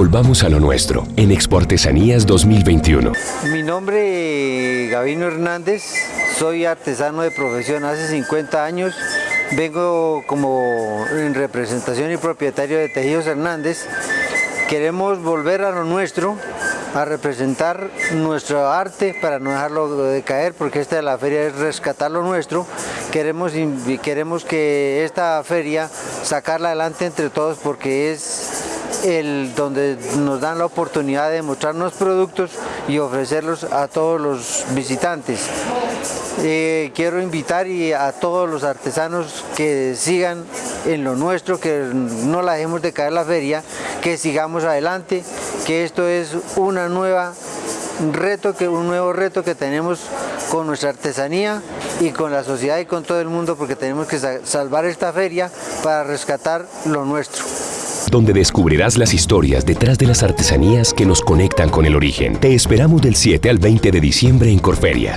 Volvamos a lo nuestro en Expo Artesanías 2021. Mi nombre es Gavino Hernández, soy artesano de profesión hace 50 años. Vengo como en representación y propietario de Tejidos Hernández. Queremos volver a lo nuestro, a representar nuestro arte para no dejarlo de caer, porque esta de la feria es rescatar lo nuestro. Queremos, queremos que esta feria sacarla adelante entre todos porque es el, donde nos dan la oportunidad de mostrarnos productos y ofrecerlos a todos los visitantes. Eh, quiero invitar a todos los artesanos que sigan en lo nuestro, que no la dejemos de caer la feria, que sigamos adelante, que esto es una nueva reto, que, un nuevo reto que tenemos con nuestra artesanía y con la sociedad y con todo el mundo porque tenemos que salvar esta feria para rescatar lo nuestro donde descubrirás las historias detrás de las artesanías que nos conectan con el origen. Te esperamos del 7 al 20 de diciembre en Corferias.